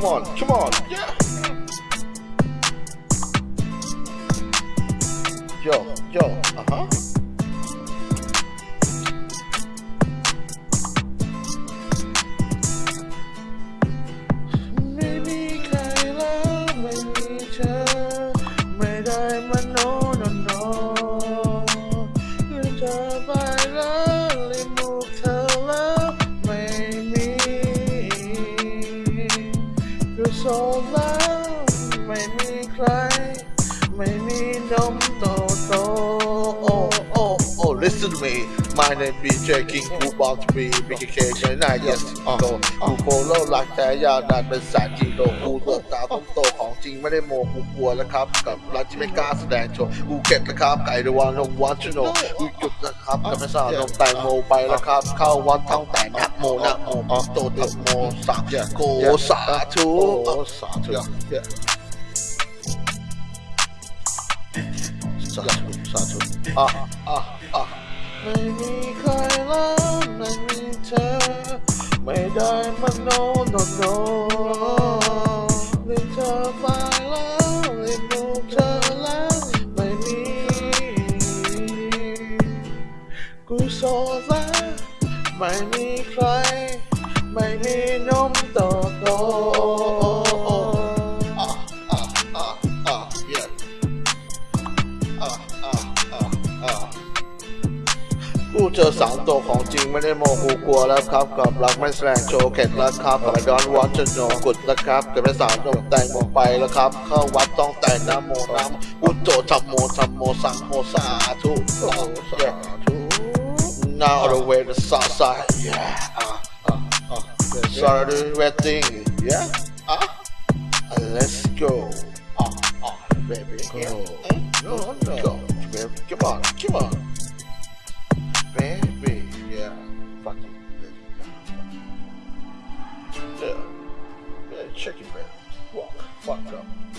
come on come on. Yeah yo yo uh ไม่มีใคร ไม่มีนมโตโตโอ้โอ้โอ้ listen to me my name is J King กูบอกจะมี BKK ใช่ไหม yes โตกูโฟโล่รักแต่ยาวนานเป็นแสนกิโลกูเติบโตต้องโตของจริงไม่ได้โมกูกลัวแล้วครับ กับรักที่ไม่กล้าแสดงโชว์กูเก็บนะครับไก่ดวานนมวันชโนกูหยุดนะครับกับไม่สาวนมแตงโมไปแล้วครับ เข้าวัดท่องแต่นักโมนักโมโตตักโมสาโกสาธุสาธุสาธุสาธุอะอะอะ ไม่มีใครแล้วไม่มีเธอ ไม่ได้มันโนโนโนลืมเธอไปแล้วลืมลูกเธอแล้วไม่มีกูโซแล้วไม่มีใคร ไม่มีนมโตโต เจอสามตัวของจริงไม่ได้โมกูกลัวแล้วครับกับรักไม่แสดงโชว์เข็ดแล้วครับกับ I don't want to know กุดแล้วครับกับไม่สาวโดนแต่งหมดไปแล้วครับ เข้าวัดต้องแต่งน้ำโมน้ำอุจโจทำโมทำโมสังโมสาธุสาธุ now all the way to south side yeah uh, uh, uh, sorry wedding yeah uh, let's go uh, uh, baby yeah. Uh, go, go, baby. come on come on Ciao.